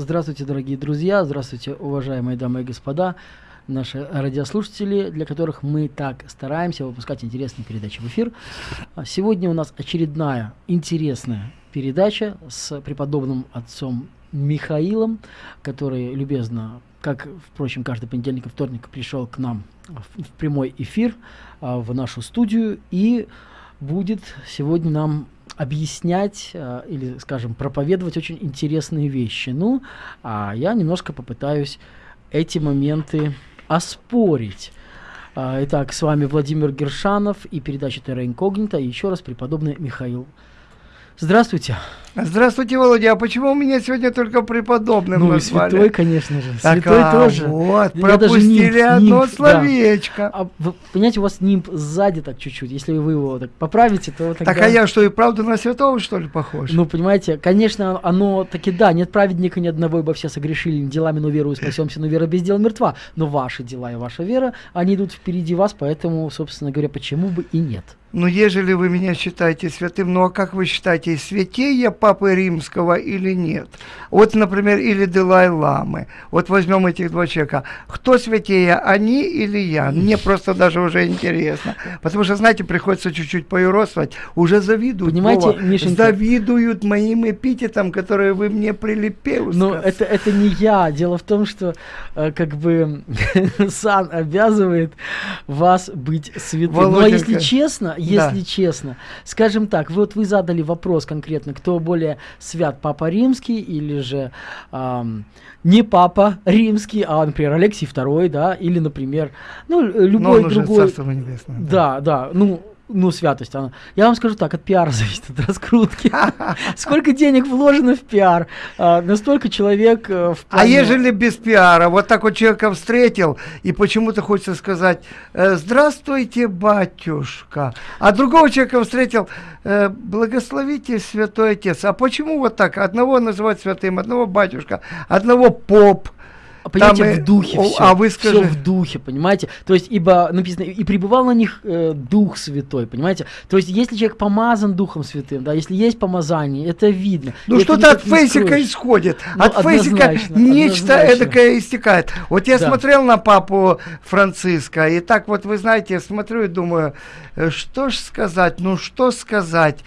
Здравствуйте, дорогие друзья, здравствуйте, уважаемые дамы и господа, наши радиослушатели, для которых мы так стараемся выпускать интересные передачи в эфир. А сегодня у нас очередная интересная передача с преподобным отцом Михаилом, который любезно, как, впрочем, каждый понедельник и вторник пришел к нам в, прямой эфир а, в нашу студию и будет сегодня нам объяснять э, или, скажем, проповедовать очень интересные вещи. Ну, а я немножко попытаюсь эти моменты оспорить. Э, итак, с вами Владимир Гершанов и передача Терра Инкогнита. И еще раз преподобный Михаил. Здравствуйте. Здравствуйте, Володя. А почему у меня сегодня только преподобным ну, назвали? святой, конечно же. Так, святой а, тоже. Вот, Я пропустили даже нимб, одно нимб, словечко. Да. А, вы, понимаете, у вас нимб сзади так чуть-чуть. Если вы его так поправите, то тогда... Так, а я что, и правда на святого, что ли, похож? Ну, понимаете, конечно, оно таки да, нет праведника ни одного, ибо все согрешили делами, но верою спасемся, но вера без дела мертва. Но ваши дела и ваша вера, они идут впереди вас, поэтому, собственно говоря, почему бы и нет. Ну, ежели вы меня считаете святым, ну а как вы считаете, святее Папы Римского или нет? Вот, например, или Далай-Ламы. Вот возьмем этих два человека. Кто святее, они или я? Мне просто даже уже интересно. Потому что, знаете, приходится чуть-чуть поюродствовать. Уже завидуют. Понимаете, Вова, Мишенька- завидуют моим эпитетам, которые вы мне прилепеют. Но это, это не я. Дело в том, что э, как бы сан обязывает вас быть святым. Ну а Володенька, если честно, если да. честно, скажем так, вот вы задали вопрос конкретно, кто более свят, Папа Римский или же ам, не Папа Римский, а, например, Алексий II, да, или, например, ну, любой другой. Царство Небесное. Да, да, ну, ну, святость, она. Я вам скажу так, от пиара зависит, от раскрутки. Сколько денег вложено в пиар, а, настолько человек э, в А ежели без пиара, вот так вот человека встретил, и почему-то хочется сказать, э, здравствуйте, батюшка, а другого человека встретил, э, благословите, святой отец. А почему вот так? Одного называть святым, одного батюшка, одного поп. Понимаете, Там, в духе о, все. а вы скажи- в духе, понимаете? То есть, ибо написано, и пребывал на них э, Дух Святой, понимаете? То есть, если человек помазан Духом Святым, да, если есть помазание, это видно. Ну что-то от фейсика исходит. Ну, от фейсика нечто однозначно. эдакое истекает. Вот я Да. смотрел на папу Франциска, и так вот, вы знаете, смотрю и думаю, э, что ж сказать, ну что сказать.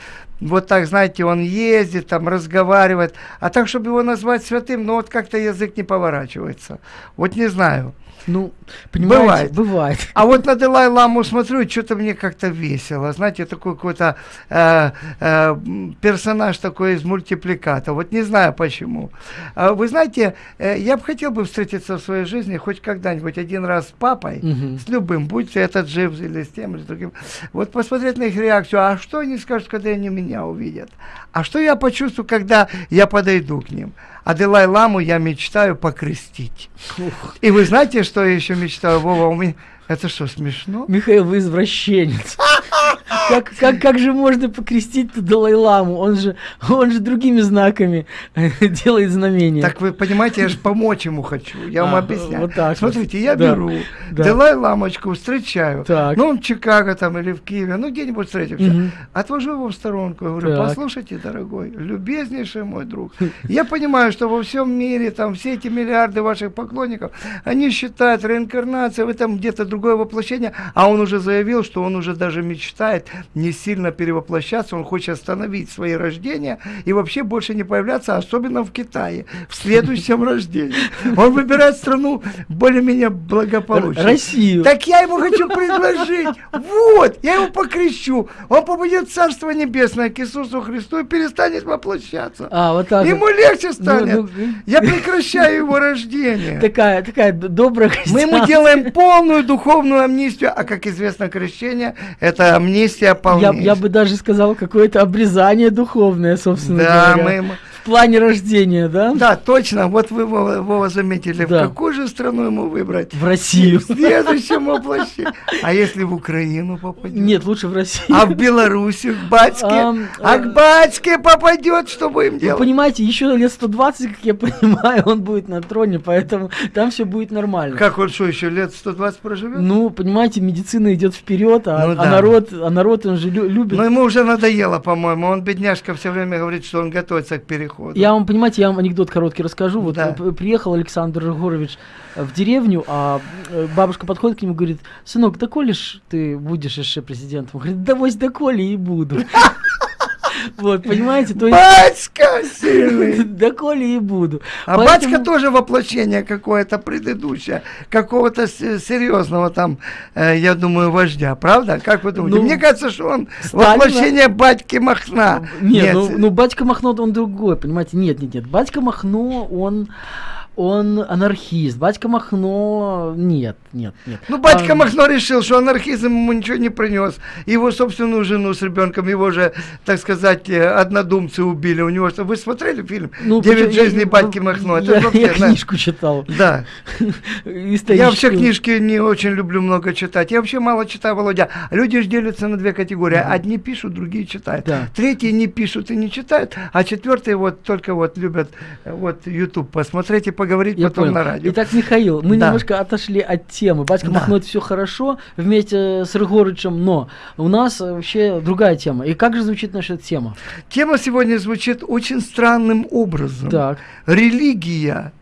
Вот так, знаете, он ездит, там разговаривает. А так, чтобы его назвать святым, ну вот как-то язык не поворачивается. Вот не знаю. Ну, понимаете, Бывает. бывает. А вот на Далай-Ламу смотрю, что-то мне как-то весело. Знаете, такой какой-то э, э, персонаж такой из мультипликата. Вот не знаю почему. А вы знаете, э, я бы хотел бы встретиться в своей жизни хоть когда-нибудь один раз с папой, Мгм. с любым, будь этот жив или с тем, или с другим. Вот посмотреть на их реакцию. А что они скажут, когда они меня увидят? А что я почувствую, когда я подойду к ним? А Далай-Ламу я мечтаю покрестить. Ух. И вы знаете, что я еще мечтаю, Вова? У меня... Это что, смешно? Михаил, вы извращенец. Как, как, как же можно покрестить Далай-ламу? Он же, он же другими знаками делает знамения. Так вы понимаете, я же помочь ему хочу. Я вам А, объясняю. вот так вот. Смотрите, я Да, беру, да. Далай-ламочку встречаю. Так. Ну, он в Чикаго там или в Киеве, ну, где-нибудь встретимся. Мгм. Отвожу его в сторонку, я говорю, Так. послушайте, дорогой, любезнейший мой друг, я понимаю, что во всем мире там все эти миллиарды ваших поклонников, они считают реинкарнацией, вы там где-то другое воплощение, а он уже заявил, что он уже даже мечтает не сильно перевоплощаться, он хочет остановить свои рождения и вообще больше не появляться, особенно в Китае, в следующем рождении. Он выбирает страну более-менее благополучную. Россию. Так я ему хочу предложить. Вот, я его покрещу. Он попадет в Царство Небесное к Иисусу Христу и перестанет воплощаться. А, вот так. Ему легче станет. Ну, ну, Я прекращаю его рождение. Такая, такая добрая Мы ему делаем полную духовную амнистию, а как известно, крещение – это амнистия я, полнейшая. я бы даже сказал, какое-то обрезание духовное, собственно Да, говоря. мы плане рождения, да? Да, точно. Вот вы, Вова, Вова, заметили, Да. в какую же страну ему выбрать? В Россию. В следующем воплощении. А если в Украину попадет? Нет, лучше в Россию. А в Беларуси, к батьке? А э, к батьке попадет, что будем Вы делать? понимаете, еще лет 120, как я понимаю, он будет на троне, поэтому там все будет нормально. Как он что, еще лет 120 проживет? Ну, понимаете, медицина идет вперед, а, Ну а да. народ, а народ он же лю- любит. Но ему уже надоело, по-моему. Он, бедняжка, все время говорит, что он готовится к переходу. Ходу. Я вам, понимаете, я вам анекдот короткий расскажу. Вот Да. э, приехал Александр Егорович э, в деревню, а э, бабушка подходит к нему и говорит, сынок, ж ты будешь еще президентом? Он говорит, да вось да коли и буду. Вот, понимаете, то есть... Батька сильный. Да коли и буду. А Поэтому- батька тоже воплощение какое-то предыдущее, какого-то серьезного там, э, я думаю, вождя, правда? Как вы думаете? Ну, Мне кажется, что он Сталина- воплощение батьки Махна. Нет, ну, ну батька Махно он другой, понимаете? Нет, нет, нет. Батька Махно, он, он анархист. Батька Махно, нет, нет, нет. Ну, батька А, Махно решил, что анархизм ему ничего не принес. Его собственную жену с ребенком, его же, так сказать, э, однодумцы убили. У него что, вы смотрели фильм ну, «Девять почему- я- жизней батьки Махно»? Это Я, вообще, я да. книжку читал. Да. Я вообще книжки не очень люблю много читать. Я вообще мало читаю, Володя. Люди же делятся на две категории. Одни пишут, другие читают. Да. Третьи не пишут и не читают, а четвертые вот только вот любят э, вот YouTube посмотреть и поговорить Я потом понял. на радио. Итак, Михаил, мы Да. немножко отошли от темы. Батька Да. Махно это все хорошо вместе с Рыгорычем, но у нас вообще другая тема. И как же звучит наша тема? Тема сегодня звучит очень странным образом. Так. Религия,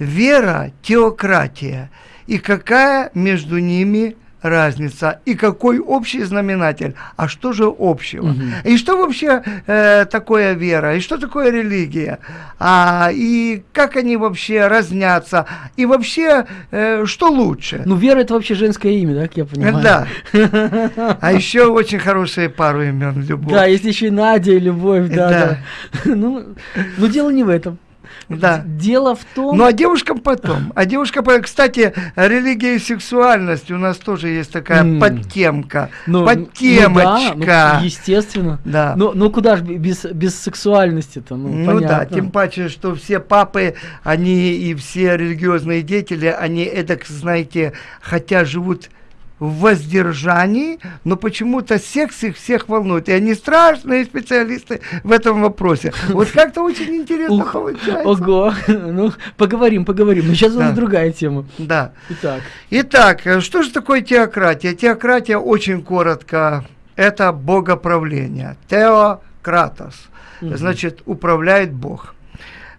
вера, теократия. И какая между ними разница? И какой общий знаменатель? А что же общего? Мгм. И что вообще э, такое вера? И что такое религия? А, и как они вообще разнятся? И вообще, э, что лучше? Ну, Вера это вообще женское имя, да, как я понимаю? Да. А еще очень хорошие пару имен любовь. Да, есть еще и Надя, и Любовь, да, Да. да. Ну, но дело не в этом. Да. Дело в том... Ну а девушкам потом. А девушка, кстати, религия и сексуальность у нас тоже есть такая М. подтемка. ну, подтемочка. Ну, да, ну, естественно. Да. Ну, ну куда же без, без сексуальности-то? Ну, Ну да, тем паче, что все папы, они и все религиозные деятели, они эдак, знаете, хотя живут в воздержании, но почему-то секс их всех волнует. И они страшные специалисты в этом вопросе. Вот как-то очень интересно получается. Ого, ну, поговорим, поговорим. Но сейчас у нас другая тема. Да. Итак, Итак, э, что же такое теократия? Теократия очень коротко. Это богоправление. Теократос. Значит, управляет Бог.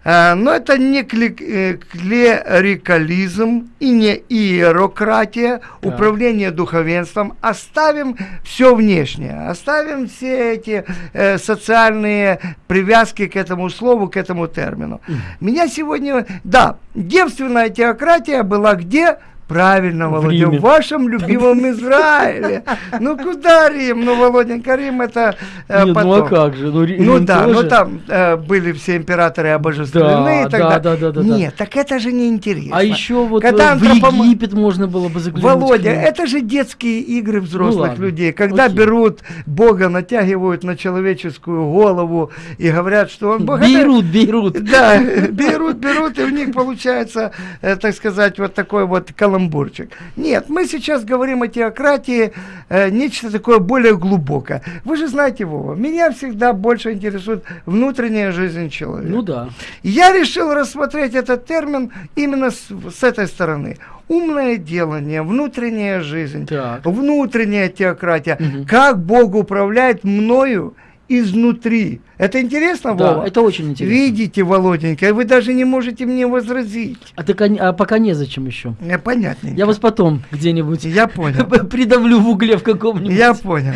Э, Но это не э, клерикализм и не иерократия, Так. управление духовенством. Оставим все внешнее, оставим все эти э, социальные привязки к этому слову, к этому термину. Меня сегодня, да, девственная теократия была где? Правильно, В Володя, Риме. в вашем любимом Израиле. Ну куда Рим? Ну, Володенька, Рим это э, Нет, потом. ну а как же? Ну, Ну Рим да, тоже. ну там э, были все императоры обожествлены Да, и так да, далее. да, да, да, да. Нет, так это же не интересно. А еще вот Когда э, в антропомо- Египет можно было бы заглянуть. Володя, это же детские игры взрослых ладно, людей, когда окей. берут Бога, натягивают на человеческую голову и говорят, что он Бог. Это- Бейрут, Бейрут. Да, берут, берут, и у них получается, э, так сказать, вот такой вот каламбурчик. Нет, мы сейчас говорим о теократии, э, нечто такое более глубокое. Вы же знаете, Вова, меня всегда больше интересует внутренняя жизнь человека. Ну да. Я решил рассмотреть этот термин именно с, с этой стороны. Умное делание, внутренняя жизнь, Так. внутренняя теократия. Мгм. Как Бог управляет мною изнутри. Это интересно, Да, Вова? это очень интересно. Видите, Володенька, вы даже не можете мне возразить. А, так, а пока незачем еще. Э, Понятненько. Я вас потом где-нибудь Я понял. придавлю в угле в каком-нибудь. Я понял.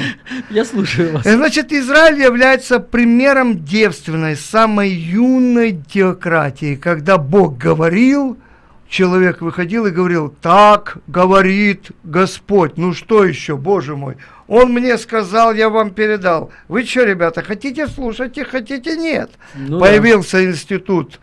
Я слушаю вас. Э, Значит, Израиль является примером девственной, самой юной теократии, когда Бог говорил, человек выходил и говорил, так говорит Господь. Ну что еще, Боже мой? Он мне сказал, я вам передал. Вы что, ребята, хотите слушайте, хотите нет? Ну да. Появился институт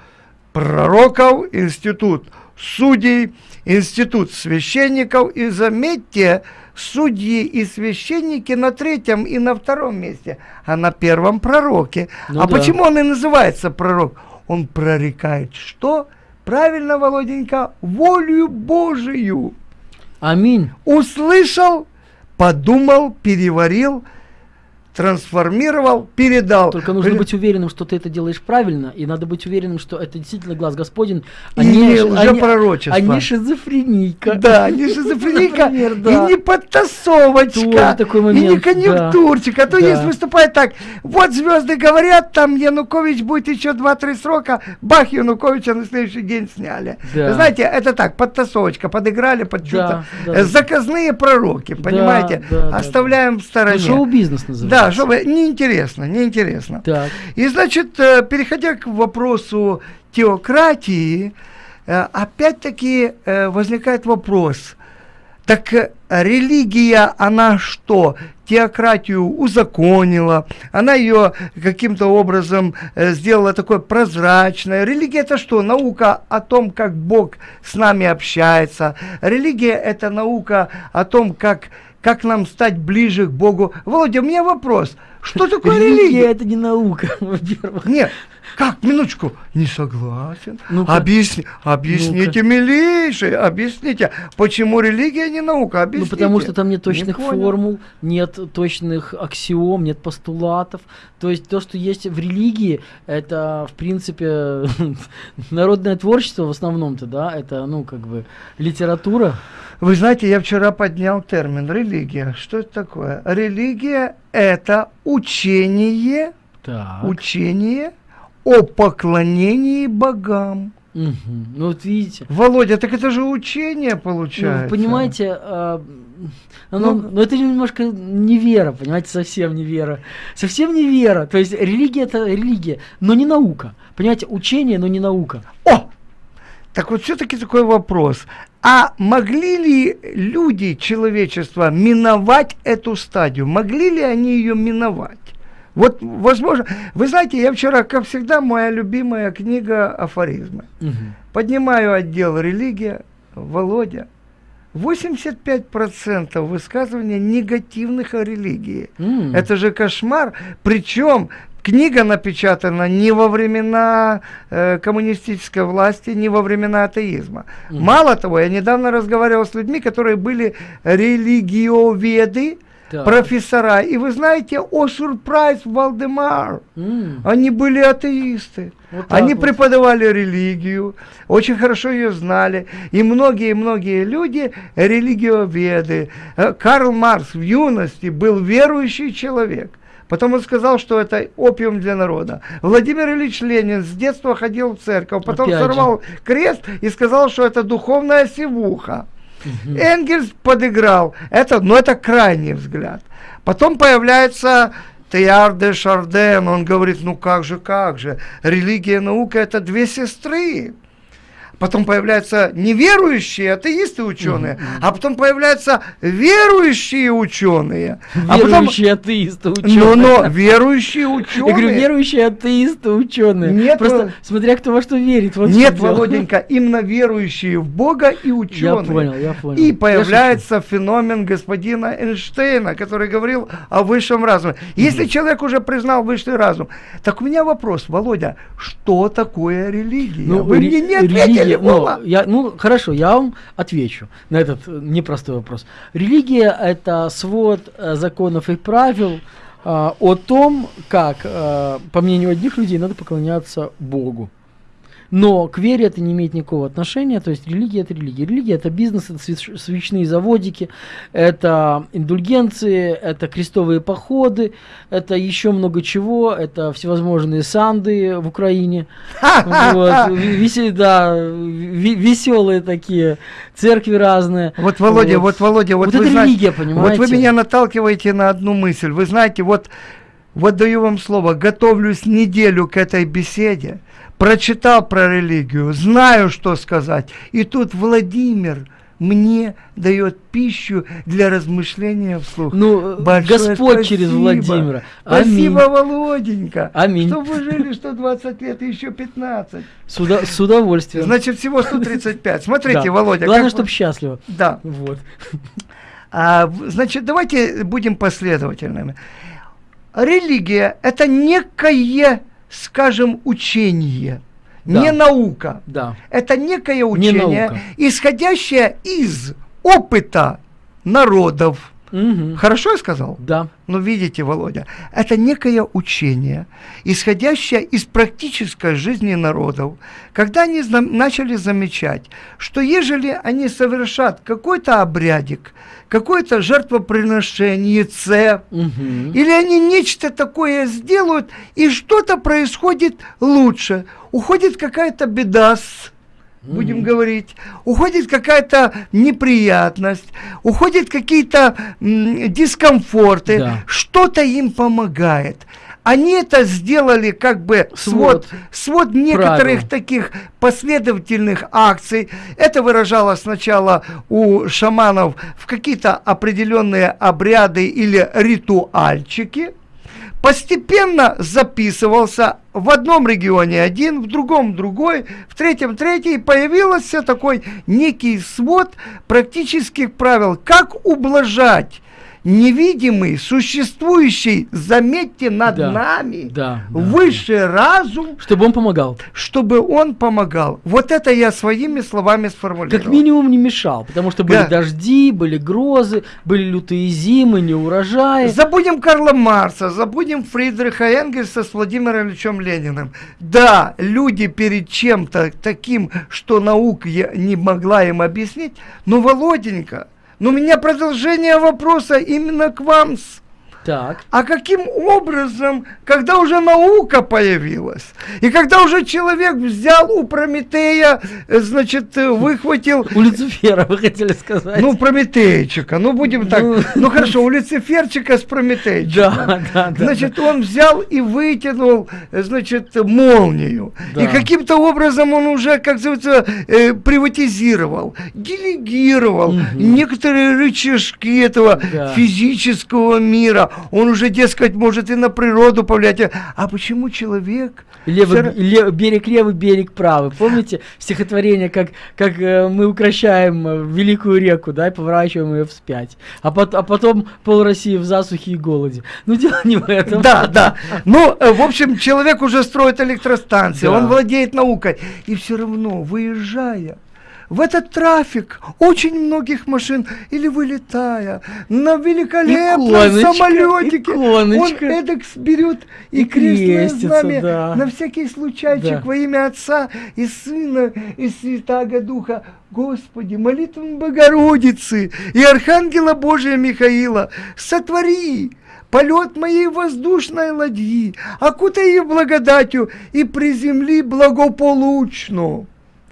пророков, институт судей, институт священников. И заметьте, судьи и священники на третьем и на втором месте, а на первом пророке. Ну а да. почему он и называется пророк? Он прорекает что? Правильно, Володенька, волю Божию. Аминь. Услышал, подумал, переварил, трансформировал, передал. Только нужно При- быть уверенным, что ты это делаешь правильно, и надо быть уверенным, что это действительно глаз Господень, а И не, ши- а не- лжепророчество. а не шизофренийка. Да, не шизофреника, Например, и да. не подтасовочка, Тоже такой и не момент, конъюнктурчик. А то да. есть выступает так, вот звезды говорят, там Янукович будет еще 2-3 срока, бах, Януковича на следующий день сняли. Да. Знаете, это так, подтасовочка, подыграли под что-то. да, да. Заказные пророки, понимаете? да, да, Оставляем в Ну, стороне. Шоу-бизнес Да, чтобы неинтересно, неинтересно. Так. И значит, э, переходя к вопросу теократии, э, опять-таки э, возникает вопрос. Так религия, она что? Теократию узаконила, она ее каким-то образом сделала такой прозрачной. Религия это что? Наука о том, как Бог с нами общается. Религия это наука о том, как, как нам стать ближе к Богу. Володя, у меня вопрос. Что такое Религия религия? это не наука, во-первых. Нет, как, минуточку, не согласен. Ну-ка. Объясни, объясните, милейший, объясните, почему религия не наука, Ну, объясните. потому что там нет Не точных понял. формул, нет точных аксиом, нет постулатов. То есть то, что есть в религии, это, в принципе, народное творчество в основном-то, да, это, ну, как бы, литература. Вы знаете, я вчера поднял термин религия. Что это такое? Религия – это учение, Так. учение о поклонении богам. Мгм. Ну, вот видите. Володя, так это же учение Ну, получается. вы понимаете, а, оно- Ну, ну, это немножко не вера, понимаете, совсем не вера. Совсем не вера. То есть религия это религия, но не наука. Понимаете, учение, но не наука. О! Так вот все-таки такой вопрос. А могли ли люди, человечества, миновать эту стадию? Могли ли они ее миновать? Вот, возможно, вы знаете, я вчера, как всегда, моя любимая книга «Афоризмы». Мгм. Поднимаю отдел «Религия», Володя. 85% высказываний негативных о религии. М. Это же кошмар. Причем книга напечатана не во времена э, коммунистической власти, не во времена атеизма. Мгм. Мало того, я недавно разговаривал с людьми, которые были религиоведы, Так. профессора. И вы знаете, о сюрприз, Валдемар, М. они были атеисты. Вот Они вот. преподавали религию, очень хорошо ее знали. И многие-многие люди религиоведы. Э, Карл Маркс в юности был верующий человек. Потом он сказал, что это опиум для народа. Владимир Ильич Ленин с детства ходил в церковь, потом Опять же. сорвал крест и сказал, что это духовная сивуха. Мгм. Энгельс подыграл. Это, но это крайний взгляд. Потом появляется Теяр де Шарден. Он говорит, ну как же, как же. Религия и наука это две сестры. Потом появляются неверующие атеисты ученые, а потом появляются верующие ученые. А потом, Верующие атеисты, ученые. но, но верующие Я ученые. говорю, верующие атеисты, ученые. Нет, Просто Вол- смотря кто во что верит. Вот Нет, дело. Володенька, именно верующие в Бога и Я ученые. понял, я понял. И Я появляется феномен господина Эйнштейна, который говорил о высшем разуме. Если человек уже признал высший разум, так у меня вопрос, Володя, что такое религия? Ну, Вы мне не ответили, религия- ну, я, ну, хорошо, я вам отвечу на этот э, непростой вопрос. Религия – это свод э, законов и правил а, о том, как, э, по мнению одних людей, надо поклоняться Богу. Но к вере это не имеет никакого отношения, то есть религия это религия. Религия это бизнес, это свеч- свечные заводики, это индульгенции, это крестовые походы, это еще много чего, это всевозможные санды в Украине. Вот, да, веселые такие, церкви разные. Вот, Володя, вот, Володя, вот, Вот вы это знаете- религия, вот понимаете? вы меня наталкиваете на одну мысль. Вы знаете, вот, вот даю вам слово, готовлюсь неделю к этой беседе, прочитал про религию, знаю, что сказать. И тут Владимир мне дает пищу для размышления вслух. Ну, Большое Господь через спасибо. Владимира. Спасибо, Аминь. Володенька. Аминь. Чтобы вы жили 120 лет и еще 15. С, уда- с удовольствием. Значит, всего 135. Смотрите, Да. Володя. Главное, как вы- чтобы счастливо. Да. Вот. А, значит, давайте будем последовательными. Религия – это некое, скажем, учение, Да. не наука. Да. Это некое учение, наука. исходящее из опыта народов, Мгм. Хорошо я сказал? Да. Но видите, Володя, это некое учение, исходящее из практической жизни народов, когда они зна- начали замечать, что ежели они совершат какой-то обрядик, какое-то жертвоприношение, Мгм. или они нечто такое сделают, и что-то происходит лучше. Уходит какая-то беда с будем Мгм. говорить, уходит какая-то неприятность, уходят какие-то дискомфорты, Да. что-то им помогает. Они это сделали как бы Свод. свод, некоторых Правил. таких последовательных акций. Это выражалось сначала у шаманов в какие-то определенные обряды или ритуальчики. Постепенно записывался в одном регионе один, в другом другой, в третьем третий. И появился такой некий свод практических правил, как ублажать невидимый, существующий, заметьте, над Да. нами, Да, да. высший разум, Чтобы он помогал. чтобы он помогал. Вот это я своими словами сформулировал. Как минимум не мешал, потому что были Да. дожди, были грозы, были лютые зимы, неурожаи. Забудем Карла Марса, забудем Фридриха Энгельса с Владимиром Ильичем Лениным. Да, люди перед чем-то таким, что наука не могла им объяснить, но, Володенька, ну у меня продолжение вопроса именно к вам. с- Так. А каким образом, когда уже наука появилась, и когда уже человек взял у Прометея, э, значит, э, выхватил У Люцифера вы хотели сказать. ну, Прометейчика, ну будем так. Ну. Ну, хорошо, у Люциферчика с Прометейчиком. да, да, да. Значит, он взял и вытянул, э, значит, молнию. Да. И каким-то образом он уже, как называется, э, приватизировал, делегировал некоторые рычажки этого Да. физического мира. Он уже, дескать, может и на природу повлиять. А почему человек... Левый, всё ра- ле- берег левый, берег правый. Помните стихотворение, как, как э, мы укращаем э, великую реку, да, и поворачиваем ее вспять. А, пот- а потом пол России в засухе и голоде. Ну, дело не в этом. Да, да. Ну, э, в общем, человек уже строит электростанции, Да. он владеет наукой. И все равно, выезжая в этот трафик очень многих машин или вылетая на великолепном Иконочка, самолетике, иконочка. он эдак берет и, И крестное знамя да. на всякий случайчик Да. во имя Отца и Сына и Святаго Духа. Господи, молитвам Богородицы и Архангела Божия Михаила, сотвори полет моей воздушной ладьи, окутай ее благодатью и приземли благополучно.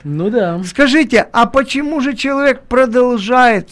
Ну да. Скажите, а почему же человек продолжает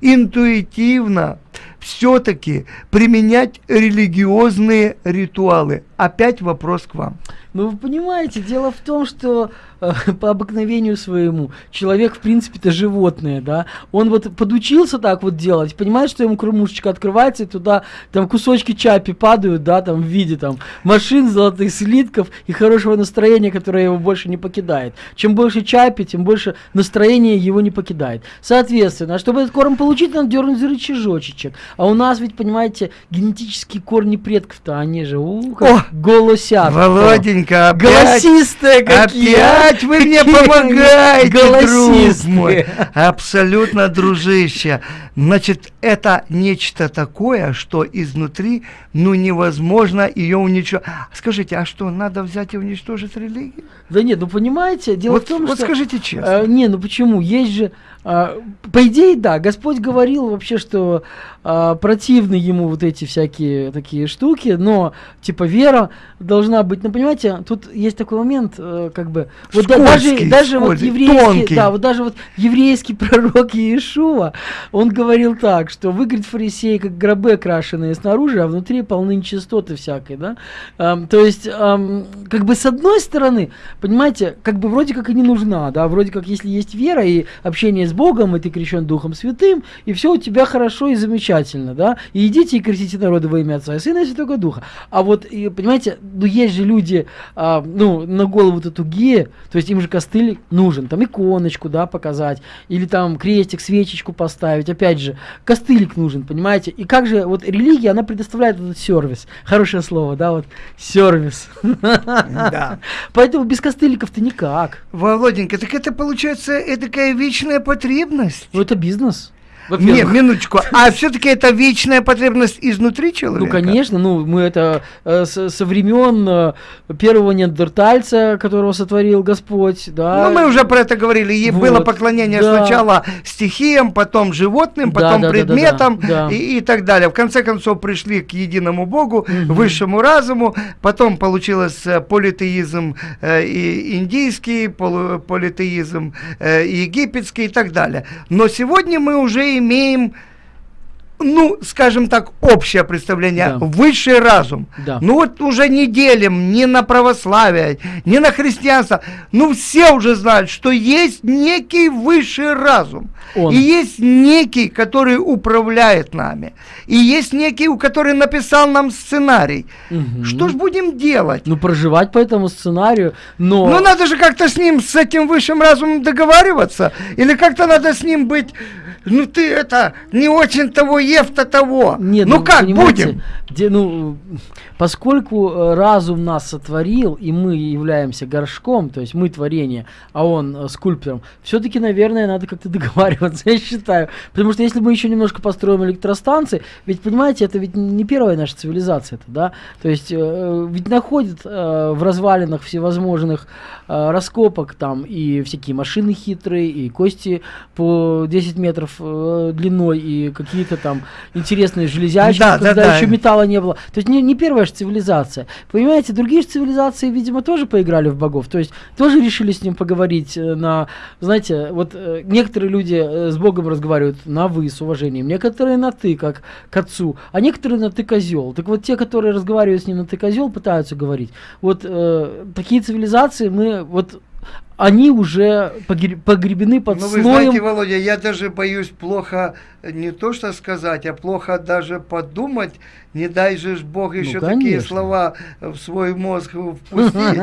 интуитивно все-таки применять религиозные ритуалы? Опять вопрос к вам. Ну, вы понимаете, дело в том, что э, по обыкновению своему человек, в принципе-то, животное, да. Он вот подучился так вот делать, понимает, что ему кормушечка открывается, и туда там кусочки чапи падают, да, там в виде там машин, золотых слитков и хорошего настроения, которое его больше не покидает. Чем больше чапи, тем больше настроение его не покидает. Соответственно, чтобы этот корм получить, надо дернуть за рычажочек. А у нас ведь, понимаете, генетические корни предков-то, они же, у, как О, голосят. Володенька, опять, Голосистые какие! опять вы мне помогаете, друг мой. Абсолютно, дружище. Значит, это нечто такое, что изнутри, ну, невозможно ее уничтожить. Скажите, а что, надо взять и уничтожить религию? Да нет, ну понимаете, дело Вот, в том, вот что... скажите честно. э, не, ну почему? Есть же... а, по идее, да, Господь говорил вообще, что а, противны ему вот эти всякие такие штуки, но, типа, вера должна быть... Ну, понимаете, тут есть такой момент, э, как бы... Вот да- даже, Скользкий, даже вот скользкий, еврейский... тонкий. Да, вот даже вот еврейский пророк Иешуа, он говорил так, что вы, говорит, фарисеи, как гробы окрашенные снаружи, а внутри полны нечистоты всякой, да? Ам, то есть, ам, как бы с одной стороны, понимаете, как бы вроде как и не нужна, да, вроде как если есть вера и общение с Богом, и ты крещен Духом Святым, и все у тебя хорошо и замечательно, да, и идите и крестите народы во имя Отца и Сына и Святого Духа. А вот, и, понимаете, ну есть же люди, а, ну, на голову-то тугие, то есть им же костыль нужен, там иконочку, да, показать, или там крестик, свечечку поставить, опять же, костылик нужен, понимаете, и как же, вот религия, она предоставляет этот сервис, хорошее слово, да, вот, сервис. Да. Поэтому без костыликов-то никак. Володенька, так это получается такая вечная потребность. Ну, это бизнес. Не, минуточку. А все-таки это вечная потребность изнутри человека? Ну, конечно. Ну, мы это э, со, со времен э, первого неандертальца, которого сотворил Господь, да. Ну, мы уже про это говорили. И вот, было поклонение да. сначала стихиям, потом животным, потом да, да, предметам да, да, да. И, и так далее. В конце концов пришли к единому Богу, угу. высшему разуму. Потом получилось э, политеизм э, и индийский, полу, политеизм э, египетский и так далее. Но сегодня мы уже имеем ну, скажем так, общее представление, да. высший разум. Да. Ну вот уже не делим ни на православие, ни на христианство. Ну все уже знают, что есть некий высший разум. Он. И есть некий, который управляет нами. И есть некий, у который написал нам сценарий. Угу. Что ж будем делать? Ну проживать по этому сценарию, но... Ну надо же как-то с ним, с этим высшим разумом договариваться. Или как-то надо с ним быть ну ты это не очень того ев-то того. Нет, ну, ну как будем? Где, ну, поскольку э, разум нас сотворил, и мы являемся горшком, то есть мы творение, а он э, скульптором, все-таки, наверное, надо как-то договариваться, я считаю. Потому что если мы еще немножко построим электростанции, ведь, понимаете, это ведь не первая наша цивилизация, это, да? То есть э, ведь находят э, в развалинах всевозможных э, раскопок там и всякие машины хитрые, и кости по 10 метров э, длиной и какие-то там интересные железячки, да, когда да, еще да. металла не было. То есть не, не первая же цивилизация. Понимаете, другие же цивилизации, видимо, тоже поиграли в богов. То есть тоже решили с ним поговорить э, на, знаете, вот э, некоторые люди э, с Богом разговаривают на вы, с уважением, некоторые на ты, как к отцу, а некоторые на ты козел. Так вот те, которые разговаривают с ним на ты козел, пытаются говорить. Вот э, такие цивилизации мы вот они уже погребены под ну, слоем... вы знаете, Володя, я даже боюсь плохо не то что сказать, а плохо даже подумать, не дай же Бог еще ну, такие слова в свой мозг впустить.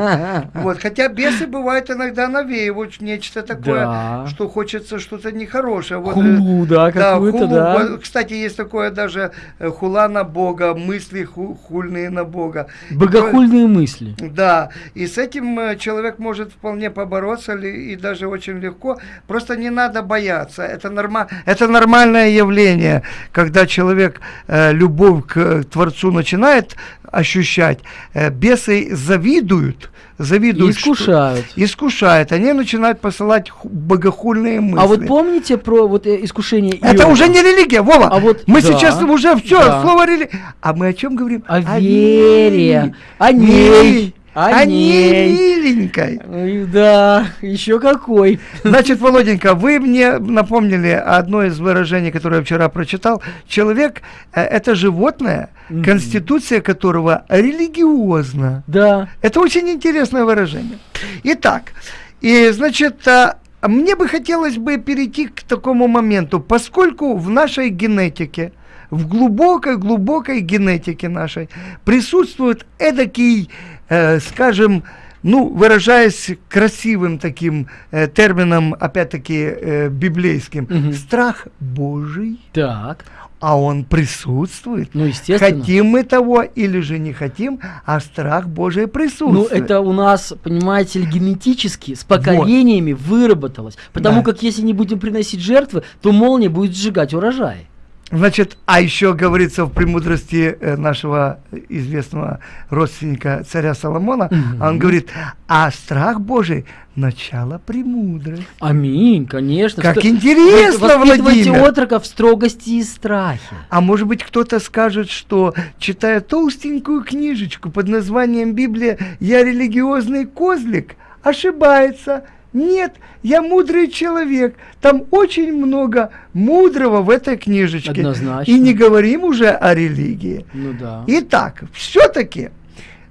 Вот. Хотя бесы бывают иногда навеивают нечто такое, да. что хочется что-то нехорошее. Вот, хулу, да, да, хулу. да. Кстати, есть такое даже э, хула на Бога, мысли ху хульные на Бога. Богохульные мысли. Да, и с этим э, человек может вполне побороться, и даже очень легко. Просто не надо бояться. Это, норма это нормальное явление, когда человек э, любовь к Творцу начинает ощущать, э, бесы завидуют, завидуют. Искушают. Что, искушают. Они начинают посылать богохульные мысли. А вот помните про вот э, искушение Иова? Это уже не религия, Вова. А вот, мы да, сейчас уже все, да. слово религия. А мы о чем говорим? О, о вере, о ней. О, ней. Миленькой. Да, еще какой. Значит, Володенька, вы мне напомнили одно из выражений, которое я вчера прочитал. Человек э, это животное, конституция которого религиозна. Да. Это очень интересное выражение. Итак, и значит, а, мне бы хотелось бы перейти к такому моменту, поскольку в нашей генетике, в глубокой-глубокой генетике нашей присутствует эдакий э, скажем, ну, выражаясь красивым таким э, термином, опять-таки, э, библейским, угу. страх Божий. Так. А он присутствует. Ну, естественно. Хотим мы того или же не хотим, а страх Божий присутствует. Ну, это у нас, понимаете ли, генетически с поколениями вот. выработалось. Потому да. как если не будем приносить жертвы, то молния будет сжигать урожай. Значит, а еще говорится в премудрости э, нашего известного родственника царя Соломона, угу. он говорит, а страх Божий – начало премудрости. Аминь, конечно. Как Что, интересно, Владимир. отрока в строгости и страхе. А может быть, кто-то скажет, что, читая толстенькую книжечку под названием «Библия, я религиозный козлик», ошибается – нет, я мудрый человек. Там очень много мудрого в этой книжечке. Однозначно. И не говорим уже о религии. Ну да. Итак, все-таки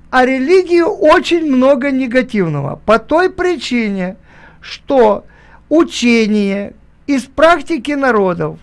о религии очень много негативного. По той причине, что учение из практики народов,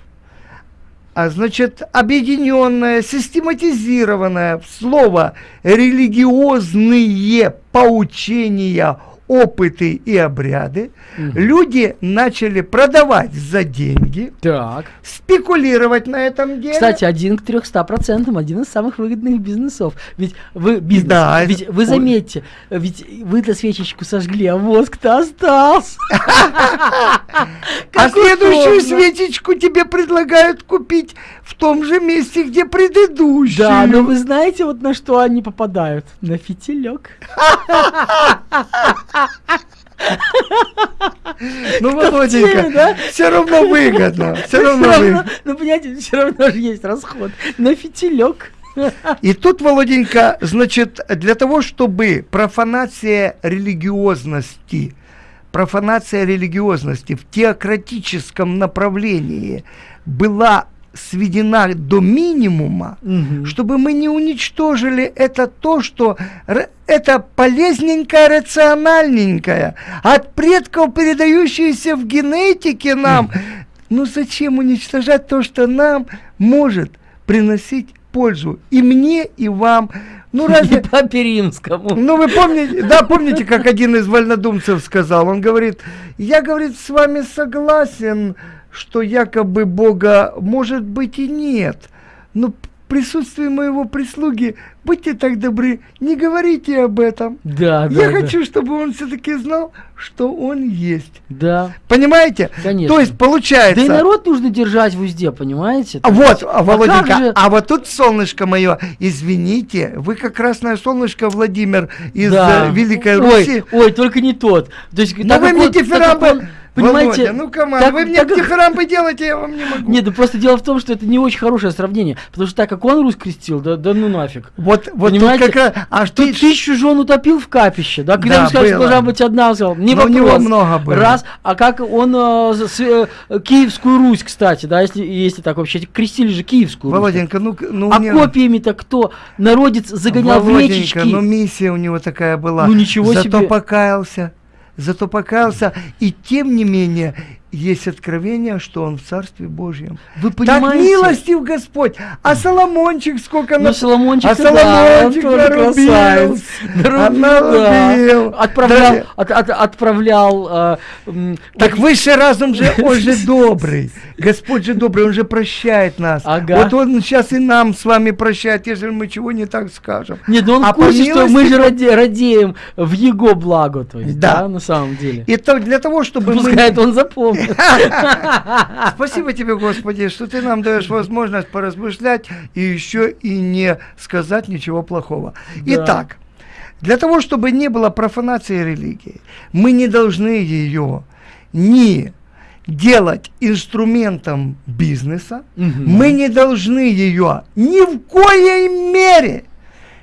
а значит, объединенное, систематизированное в слово религиозные поучения опыты и обряды, угу. люди начали продавать за деньги, так. спекулировать на этом деле. Кстати, один к 300 процентам, один из самых выгодных бизнесов. Ведь вы бизнес, да, ведь вы заметьте, ведь вы-то свечечку сожгли, а воск-то остался. а следующую свечечку тебе предлагают купить в том же месте, где предыдущую. Да, но вы знаете, вот на что они попадают? На фитилек. Ну, Володенька, да? все равно выгодно. Все равно Всё выгодно. Ну, понимаете, все равно же есть расход. На фитилек. И тут, Володенька, значит, для того, чтобы профанация религиозности, профанация религиозности в теократическом направлении была сведена до минимума, Мгм. чтобы мы не уничтожили это то, что это полезненькое, рациональненькое, от предков передающееся в генетике нам. Ну зачем уничтожать то, что нам может приносить пользу и мне, и вам? Ну И разве... Папе Римскому. Ну, вы помните, да, помните, как один из вольнодумцев сказал? Он говорит, я, говорит, с вами согласен, что якобы Бога может быть и нет. Но в присутствии моего прислуги, будьте так добры, не говорите об этом. Да, да. я да. хочу, чтобы он все-таки знал, что он есть. Да. Понимаете? Конечно. То есть получается... Да и народ нужно держать в узде, понимаете? А вот, а, Володенька, как же- а вот тут солнышко мое, извините, вы как красное солнышко, Владимир, из Да. э, Великой ой, Руси. Ой, только не тот. То есть, так вы мне дифирамбы, понимаете, Володя, ну так- вы мне как- дифирамбы делаете, я вам не могу. Нет, ну просто дело в том, что это не очень хорошее сравнение. Потому что так как он Русь крестил, да, да ну нафиг. Вот, вот Понимаете, как раз, а что Ты тысячу жен утопил в капище, да? Когда Да, ему сказали, что должна быть одна, он сказал, не Но у вопрос. него много было. Раз, а как он э, с- э, Киевскую Русь, кстати, да, если, если так вообще, крестили же Киевскую Русь. Володенька, ну, ну а не- копиями-то кто? Народец загонял в Володенька, речечки. ну миссия у него такая была. Ну, ничего Зато себе. покаялся, зато покаялся, и тем не менее есть откровение, что он в Царстве Божьем. Вы Так понимаете? милостив Господь, а Соломончик сколько Ну, на- Соломончик, а да, он Соломончик тоже нарубил, красавец. Нарубил, нарубил. да. Отправлял, Да. от- от- отправлял э, Так высший разум же, он же добрый. Господь же добрый, он же прощает нас. Ага. Вот он сейчас и нам с вами прощает, если мы чего не так скажем. Нет, ну он А в курсе, что мы же раде- радеем в его благо, то есть, Да. да, на самом деле. И то для того, чтобы мы... Пускай это он запомнит. Спасибо тебе, Господи, что ты нам даешь возможность поразмышлять и еще и не сказать ничего плохого. Итак, для того, чтобы не было профанации религии, мы не должны ее ни делать инструментом бизнеса, Мгм. мы не должны ее ни в коей мере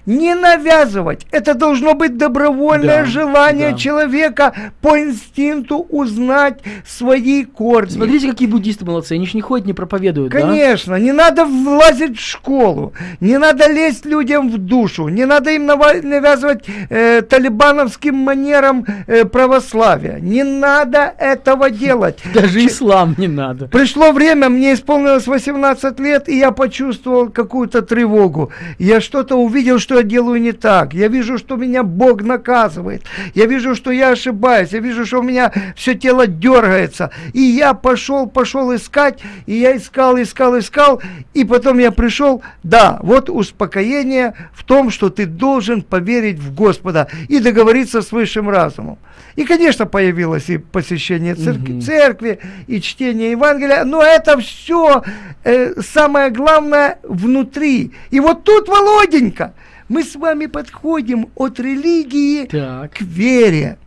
не навязывать. Это должно быть добровольное Да, желание да. человека по инстинкту узнать свои корни. Смотрите, какие буддисты молодцы, они ж не ходят, не проповедуют, да? Конечно, не надо влазить в школу, не надо лезть людям в душу, не надо им навязывать э, талибановским манерам э, православия. Не надо этого делать. Даже ислам не надо. Пришло время, мне исполнилось 18 лет, и я почувствовал какую-то тревогу. Я что-то увидел, что я делаю не так. Я вижу, что меня Бог наказывает. Я вижу, что я ошибаюсь. Я вижу, что у меня все тело дергается. И я пошел, пошел искать, и я искал, искал, искал. И потом я пришел, да, вот успокоение в том, что ты должен поверить в Господа и договориться с высшим разумом. И, конечно, появилось и посещение церкви, Мгм. церкви, и чтение Евангелия, но это все самое главное внутри. И вот тут, Володенька, мы с вами подходим от религии Так. к вере.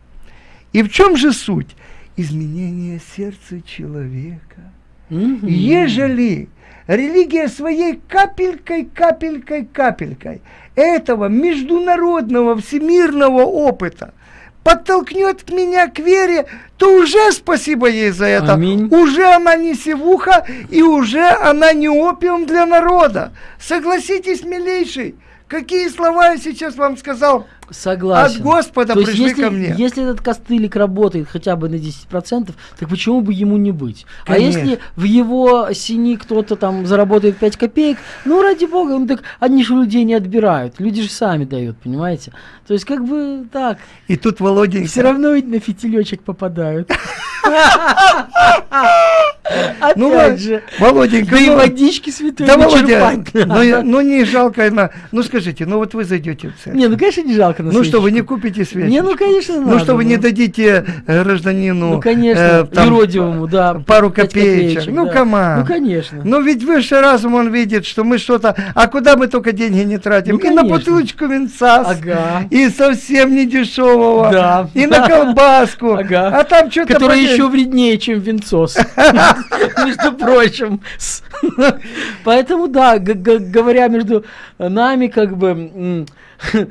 И в чем же суть? Изменение сердца человека. Мгм. Ежели религия своей капелькой, капелькой, капелькой этого международного всемирного опыта подтолкнет меня к вере, то уже спасибо ей за это. Аминь. Уже она не севуха, и уже она не опиум для народа. Согласитесь, милейший, какие слова я сейчас вам сказал? Согласен. От Господа То пришли если, ко мне. Если этот костылик работает хотя бы на 10%, так почему бы ему не быть? А Конечно. если в его сини кто-то там заработает 5 копеек, ну ради бога, ну так они же людей не отбирают. Люди же сами дают, понимаете? То есть как бы так. И тут Володенька... Все равно ведь на фитилечек попадают. Опять Ну, же. Володенька, Да и ну, водички святой да, Володя, ну, ну не жалко, на- ну скажите, ну вот вы зайдете в церковь. Не, ну конечно не жалко на Ну что, вы не купите свечи? Не, ну конечно Ну надо, что, вы не ну. дадите э, гражданину Ну конечно, э, там, юродивому, да. пару пять копеечек? Ну, да. come on. Ну конечно. Ну ведь высший разум, он видит, что мы что-то... А куда мы только деньги не тратим? Ну, и на конечно. бутылочку винца, с- Ага. и совсем не дешевого, Да. и на колбаску, Ага. а там что-то... Который еще вреднее, чем винцос. Между прочим. Поэтому, да, говоря между нами, как бы, м,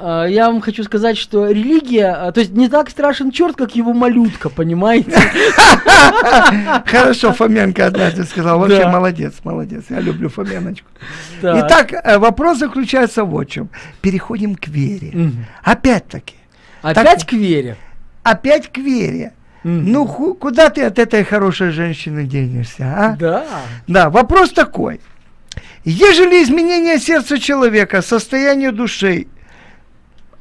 да, э, я вам хочу сказать, что религия, э, то есть не так страшен черт, как его малютка, понимаете? Хорошо, Фоменко однажды сказал. Вообще молодец, молодец. Я люблю Фоменочку. Так. Итак, э, вопрос заключается вот в чем. Переходим к вере. Опять-таки, Опять к вере. опять к вере. Ну, куда ты от этой хорошей женщины денешься, а? Да. Да, вопрос такой. Ежели изменение сердца человека, состояние души,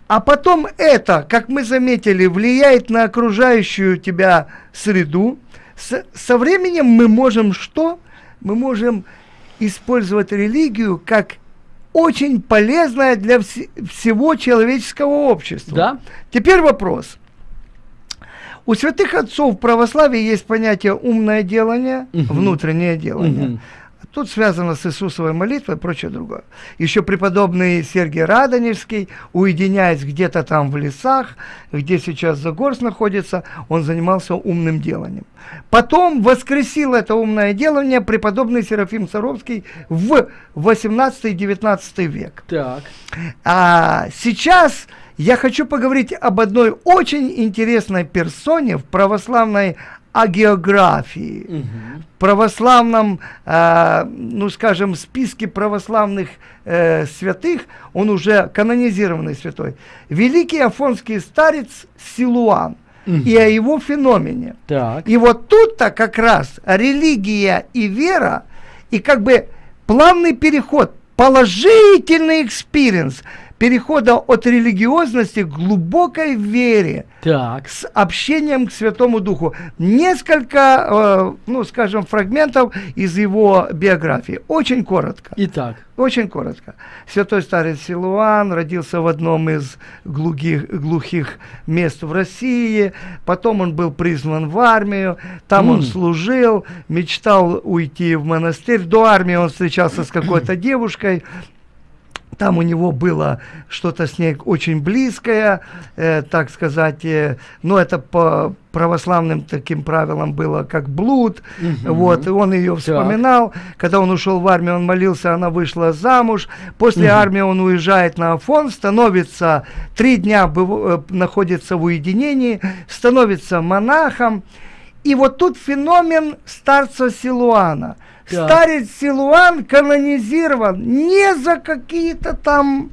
а потом это, как мы заметили, влияет на окружающую тебя среду, с- со временем мы можем что? Мы можем использовать религию как очень полезное для вс- всего человеческого общества. Да. Теперь вопрос. У святых отцов в православии есть понятие умное делание, Мгм. внутреннее делание. Мгм. Тут связано с Иисусовой молитвой и прочее другое. Еще преподобный Сергий Радонежский, уединяясь где-то там в лесах, где сейчас Загорс находится, он занимался умным деланием. Потом воскресил это умное делание преподобный Серафим Саровский в 18-19 век. Так. А сейчас я хочу поговорить об одной очень интересной персоне в православной агеографии, Мгм. в православном, а, ну скажем, списке православных э, святых, он уже канонизированный святой, великий афонский старец Силуан и о его феномене. Так. И вот тут-то как раз религия и вера, и как бы плавный переход, положительный experience перехода от религиозности к глубокой вере, Так. с общением к Святому Духу. Несколько, э, ну, скажем, фрагментов из его биографии. Очень коротко. Итак. Очень коротко. Святой старец Силуан родился в одном из глухих, глухих мест в России. Потом он был призван в армию. Там он М. служил, мечтал уйти в монастырь. До армии он встречался с какой-то девушкой. Там у него было что-то с ней очень близкое, э, так сказать, э, но это по православным таким правилам было как блуд. Мгм. Вот, и он ее вспоминал. Когда он ушел в армию, он молился, она вышла замуж. После Мгм. армии он уезжает на Афон, становится, три дня быв- э, находится в уединении, становится монахом. И вот тут феномен старца Силуана. Старец Силуан канонизирован не за какие-то там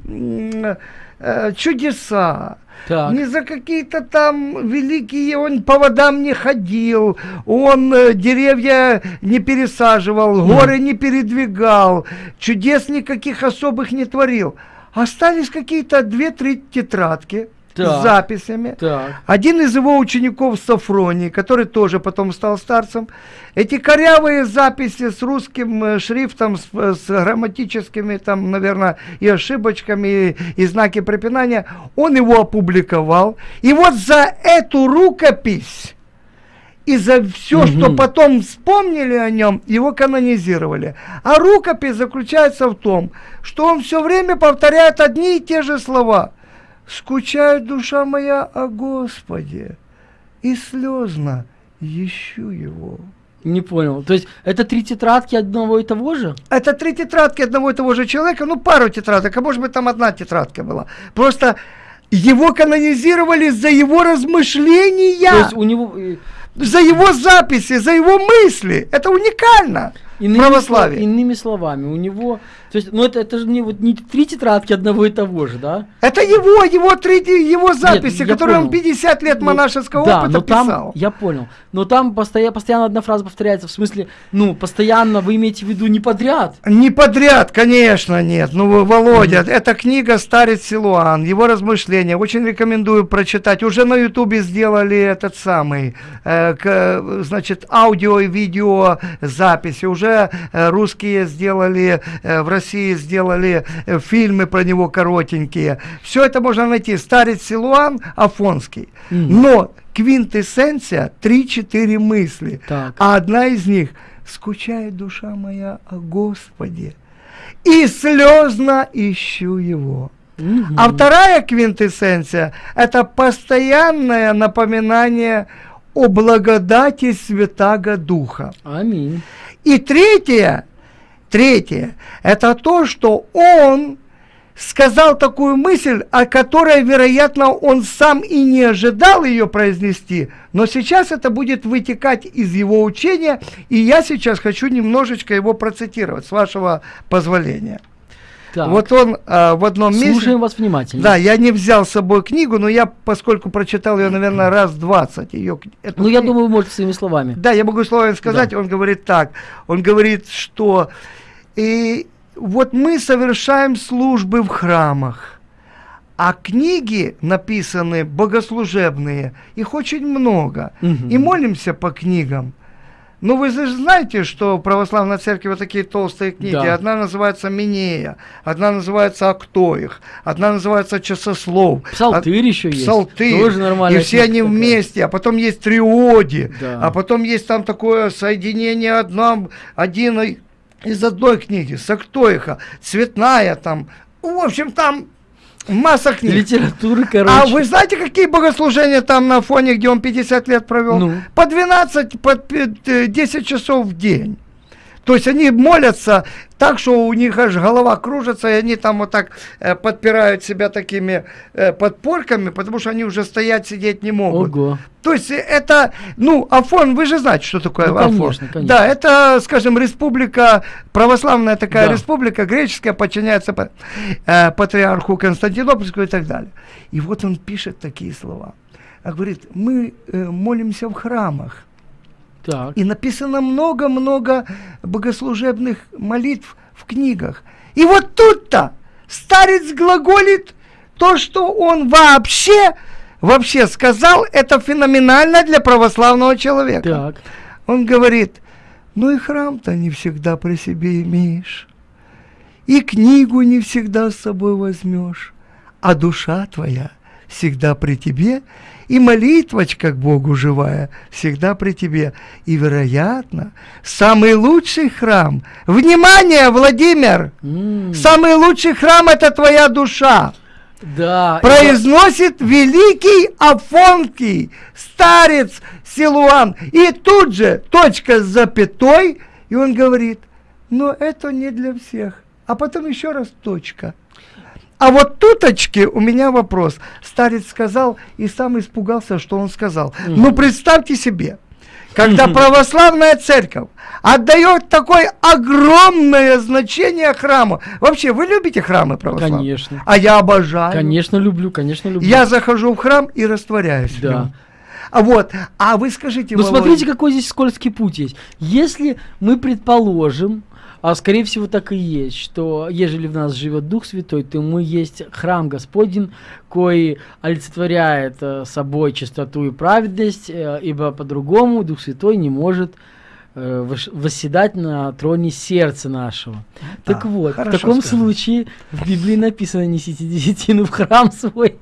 э, чудеса, Так. не за какие-то там великие, он по водам не ходил, он э, деревья не пересаживал, горы не передвигал, чудес никаких особых не творил. Остались какие-то две-три тетрадки Так. с записями. Так. Один из его учеников Сафроний, который тоже потом стал старцем, эти корявые записи с русским э, шрифтом, с, э, с грамматическими, там, наверное, и ошибочками, и, и знаки препинания, он его опубликовал. И вот за эту рукопись и за все, что Мгм. потом вспомнили о нем, его канонизировали. А рукопись заключается в том, что он все время повторяет одни и те же слова. «Скучает душа моя о Господе, и слезно ищу его». Не понял. То есть это три тетрадки одного и того же? Это три тетрадки одного и того же человека, ну пару тетрадок, а может быть там одна тетрадка была. Просто его канонизировали за его размышления. То есть у него... э, за его записи, за его мысли. Это уникально. Иными, православие. слов- иными словами, у него, то есть, ну это, это же не вот не три тетрадки одного и того же, да? Это его, его, третий, его записи, я которые он понял. 50 лет Ну, монашеского да, опыта но там, писал. я понял, но там постоянно, постоянно одна фраза повторяется, в смысле, ну, постоянно вы имеете в виду не подряд. Не подряд, конечно, нет. Ну, Володя, эта книга «Старец Силуан», его размышления. Очень рекомендую прочитать. Уже на Ютубе сделали этот самый, э, к- значит, аудио и видео записи. Уже э, русские сделали, э, в России сделали э, фильмы про него коротенькие. Все это можно найти. «Старец Силуан» Афонский. Мгм. Но квинтэссенция 3-4 мысли. Так. А одна из них «Скучает душа моя о Господе, и слезно ищу Его». Мгм. А вторая квинтэссенция – это постоянное напоминание о благодати Святаго Духа. Аминь. И третье, третье, это то, что он сказал такую мысль, о которой, вероятно, он сам и не ожидал ее произнести, но сейчас это будет вытекать из его учения, и я сейчас хочу немножечко его процитировать, с вашего позволения. Так, Вот он а, в одном месте... слушаем вас внимательно. Да, я не взял с собой книгу, но я, поскольку прочитал ее, наверное, раз 20. Ее, эту Ну, я думаю, вы можете своими словами. да, я могу словами сказать, он говорит так. Он говорит, что и вот мы совершаем службы в храмах, а книги написаны богослужебные, их очень много. Мгм. И молимся по книгам. Ну, вы же знаете, что в православной церкви вот такие толстые книги. Да. Одна называется Минея, одна называется Актоих, одна называется Часослов. Псалтырь еще есть. Псалтырь. Тоже нормально. И все они вместе, а потом есть триоди, Да. а потом есть там такое соединение одном, один из одной книги, Сактоиха, цветная там. В общем, там масса книг. Литературы, короче. А вы знаете, какие богослужения там на фоне, где он 50 лет провел? Ну. По 12, по пи- э, 10 часов в день. То есть они молятся так, что у них аж голова кружится, и они там вот так э, подпирают себя такими э, подпорками, потому что они уже стоять, сидеть не могут. Ого. То есть это, ну, Афон, вы же знаете, что такое Ну, Афон. конечно, конечно. Да, это, скажем, республика, православная такая Да. республика, греческая, подчиняется э, патриарху Константинопольскому и так далее. И вот он пишет такие слова. А говорит, мы э, молимся в храмах. Так. И написано много-много богослужебных молитв в книгах. И вот тут-то старец глаголит то, что он вообще, вообще сказал, это феноменально для православного человека. Так. Он говорит, ну и храм-то не всегда при себе имеешь, и книгу не всегда с собой возьмешь, а душа твоя всегда при тебе, и молитвочка к Богу живая всегда при тебе. И, вероятно, самый лучший храм, внимание, Владимир, М, самый лучший храм это твоя душа Да. произносит великий Афонский старец Силуан. И тут же точка с запятой, и он говорит, но это не для всех. А потом еще раз точка. А вот туточки у меня вопрос. Старец сказал и сам испугался, что он сказал. Ну, представьте себе, когда православная церковь отдает такое огромное значение храму. Вообще, вы любите храмы православные? Конечно. А я обожаю. Конечно, люблю, конечно, люблю. Я захожу в храм и растворяюсь в Да. нем. А вот, а вы скажите, Ну, смотрите, какой здесь скользкий путь есть. Если мы предположим, а скорее всего так и есть, что ежели в нас живет Дух Святой, то мы есть храм Господень, кой олицетворяет э, собой чистоту и праведность, э, ибо по-другому Дух Святой не может э, вос- восседать на троне сердца нашего. так А, вот, в таком сказано. случае в Библии написано «несите десятину в храм свой».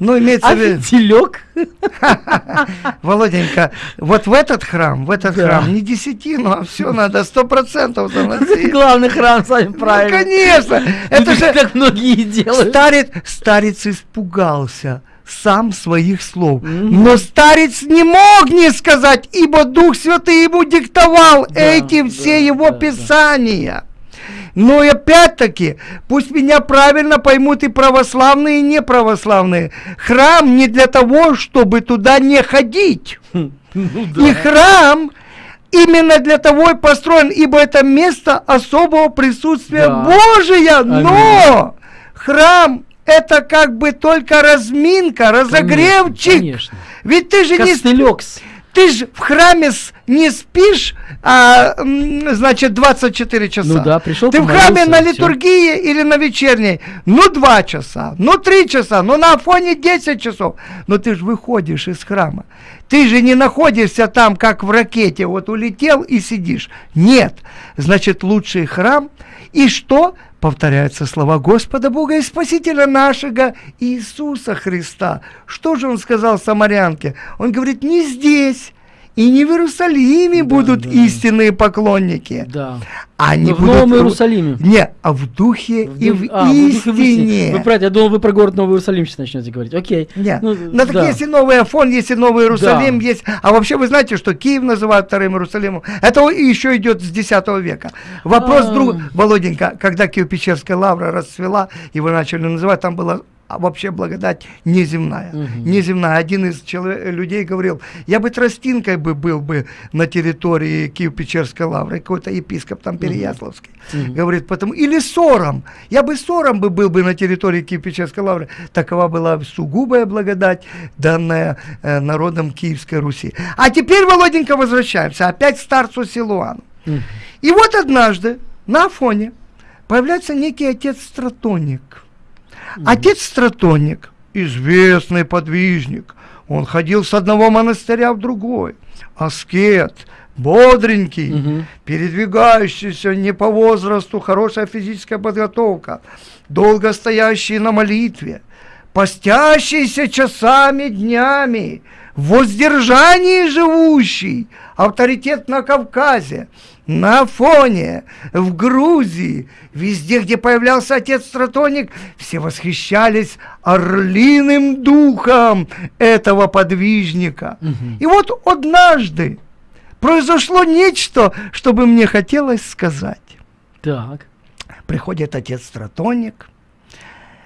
Ну имеется А в виду, фитилек? Володенька, вот в этот храм, в этот Да. храм не десятину, а все надо сто процентов заносить. Главный храм, сами Ну, правильно. конечно, Ну, это же как многие делают. старец, старец испугался сам своих слов. Но старец не мог не сказать, ибо Дух Святый ему диктовал Да, эти да, все его да, да. Но опять-таки, пусть меня правильно поймут и православные, и неправославные. Храм не для того, чтобы туда не ходить. Ну И храм именно для того и построен, ибо это место особого присутствия Да. Божия. Но храм это как бы только разминка, разогревчик. Конечно. Ведь ты же не Костылек. с- ты же в храме с- не спишь, а, значит, 24 часа. Ну да, пришел, Ты в храме на литургии или на вечерней, ну 2 часа, ну 3 часа, ну на Афоне 10 часов. Но ты же выходишь из храма. Ты же не находишься там, как в ракете, вот улетел и сидишь. Нет. Значит, лучший храм. И что? Повторяются слова Господа Бога и Спасителя нашего Иисуса Христа. Что же он сказал самарянке? Он говорит, не здесь и не в Иерусалиме Да, будут да. истинные поклонники. Да. Они Ну, в будут Новом Иерусалиме. Не, а в духе В и в а, духе, в истине. истине. Вы правильно, я думал, вы про город Новый Иерусалим сейчас начнете говорить. Окей. Нет. Ну, так да. есть и Новый Афон, есть и Новый Иерусалим, Да. есть. А вообще вы знаете, что Киев называют вторым Иерусалимом. Это еще идет с X века. Вопрос А. друг, Володенька, когда Киево-Печерская лавра расцвела, его начали называть, там была а, вообще благодать неземная. Мгм. Неземная. Один из чело- людей говорил, я бы тростинкой бы был бы на территории Киево-Печерской лавры, какой-то епископ там Переяславский. Мгм. Говорит, потом, или сором. Я бы сором бы был бы на территории Киево-Печерской лавры. Такова была сугубая благодать, данная э, народом Киевской Руси. А теперь, Володенька, возвращаемся опять к старцу Силуану. Мгм. И вот однажды на Афоне появляется некий отец Стратоник. Отец Стратоник, известный подвижник, он ходил с одного монастыря в другой. Аскет, бодренький, Мгм. передвигающийся не по возрасту, хорошая физическая подготовка, долго стоящий на молитве, постящийся часами, днями, в воздержании живущий, авторитет на Кавказе, на Афоне, в Грузии, везде, где появлялся отец Стратоник, все восхищались орлиным духом этого подвижника. Мгм. И вот однажды произошло нечто, что бы мне хотелось сказать. Так. Приходит отец Стратоник,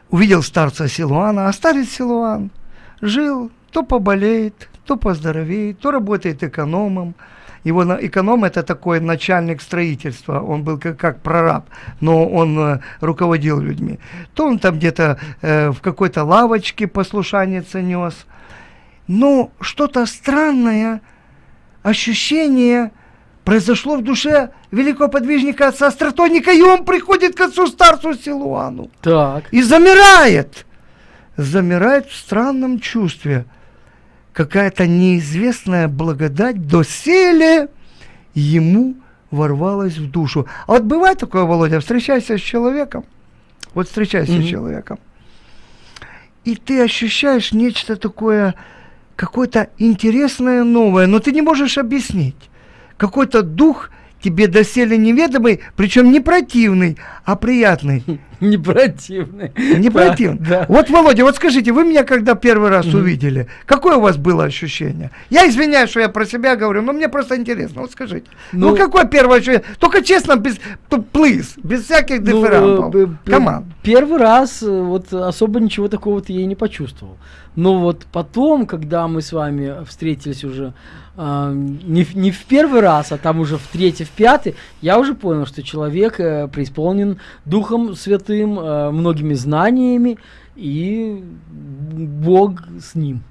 увидел старца Силуана, а старец Силуан жил, то поболеет, то поздоровеет, то работает экономом. Его эконом это такой начальник строительства, он был как, как прораб, но он э, руководил людьми. То он там где-то э, в какой-то лавочке послушанец нес. Но что-то странное, ощущение произошло в душе великого подвижника отца Стратоника, и он приходит к отцу старцу Силуану Так. и замирает. Замирает в странном чувстве. Какая-то неизвестная благодать доселе ему ворвалась в душу. А вот бывает такое, Володя, встречайся с человеком, вот встречайся Мгм. с человеком, и ты ощущаешь нечто такое, какое-то интересное новое, но ты не можешь объяснить. Какой-то дух тебе доселе неведомый, причем не противный, а приятный. Не противный. Не противный. Да. Вот, Володя, вот скажите, вы меня когда первый раз Мгм. увидели, какое у вас было ощущение? Я извиняюсь, что я про себя говорю, но мне просто интересно. Вот скажите. Ну, Ну, какое первое ощущение? Только честно, без плиз, без всяких Ну, дифферампов. Команд. Первый раз э, вот особо ничего такого-то я и не почувствовал. Но вот потом, когда мы с вами встретились уже а, не, не в первый раз, а там уже в третий, в пятый, я уже понял, что человек э, преисполнен Духом Святым, э, многими знаниями, и Бог с ним.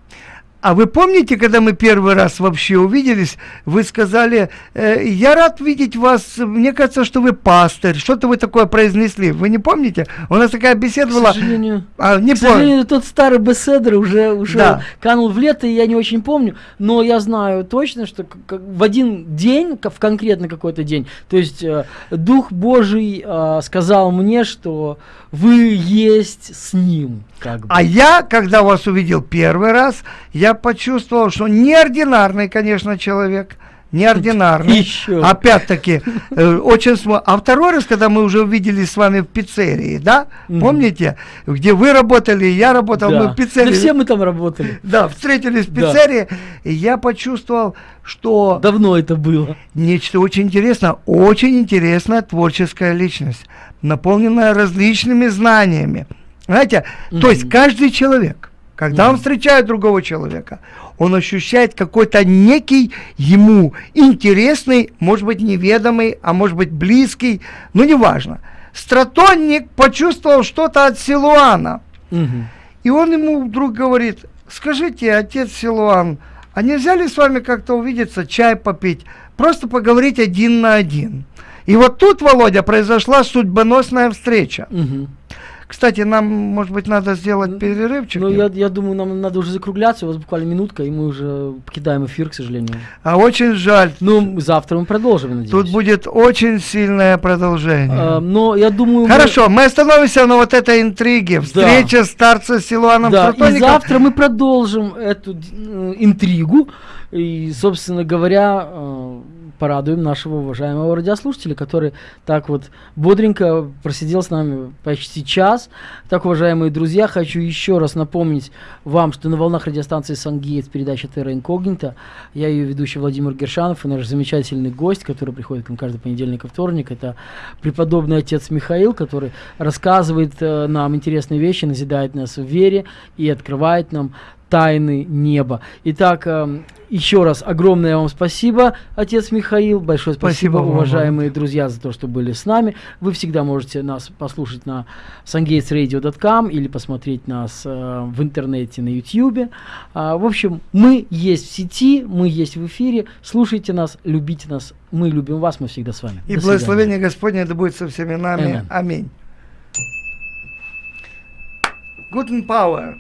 А вы помните, когда мы первый раз вообще увиделись, вы сказали, э, я рад видеть вас, мне кажется, что вы пастырь, что-то вы такое произнесли, вы не помните? У нас такая беседа К была. сожалению, А, не К помню. сожалению, тот старый беседер уже, уже Да. канул в лето, и я не очень помню, но я знаю точно, что в один день, в конкретно какой-то день, то есть э, Дух Божий э, сказал мне, что вы есть с Ним. Как бы. А я, когда вас увидел первый раз, я почувствовал, что неординарный, конечно, человек. Неординарный. Еще. Опять-таки, э, очень смо... А второй раз, когда мы уже увиделись с вами в пиццерии, да? Помните? Где вы работали, я работал, Да. мы в пиццерии. Да все мы там работали. Да, встретились в Да. пиццерии, и я почувствовал, что Давно это было. нечто очень интересное, очень интересная творческая личность, наполненная различными знаниями. Знаете, то есть каждый человек, когда он Мгм. встречает другого человека, он ощущает какой-то некий ему интересный, может быть неведомый, а может быть близкий, ну неважно. Стратонник почувствовал что-то от Силуана. Угу. И он ему вдруг говорит, скажите, отец Силуан, а нельзя ли с вами как-то увидеться, чай попить, просто поговорить один на один? И вот тут, Володя, произошла судьбоносная встреча. Угу. Кстати, нам, может быть, надо сделать перерывчик. Ну, я, я думаю, нам надо уже закругляться. У вас буквально минутка, и мы уже покидаем эфир, к сожалению. А очень жаль. Ну, завтра мы продолжим, надеюсь. Тут будет очень сильное продолжение. А, но я думаю... Хорошо, мы... мы остановимся на вот этой интриге. Встреча да. старца с Силуаном Да, и завтра мы продолжим эту э, интригу. И, собственно говоря, э, порадуем нашего уважаемого радиослушателя, который так вот бодренько просидел с нами почти час. Так, уважаемые друзья, хочу еще раз напомнить вам, что на волнах радиостанции «Сангейтс» передача «Терра Инкогнита». Я ее ведущий Владимир Гершанов и наш замечательный гость, который приходит к нам каждый понедельник и вторник, это преподобный отец Михаил, который рассказывает э, нам интересные вещи, назидает нас в вере и открывает нам тайны неба. Итак, э, еще раз огромное вам спасибо, отец Михаил. Большое спасибо, спасибо уважаемые вам. друзья, за то, что были с нами. Вы всегда можете нас послушать на sungatesradio.com или посмотреть нас э, в интернете на YouTube. А, в общем, мы есть в сети, мы есть в эфире. Слушайте нас, любите нас. Мы любим вас, мы всегда с вами. И До благословение свидания. Господне да будет со всеми нами. Аминь. Аминь. Guten Power.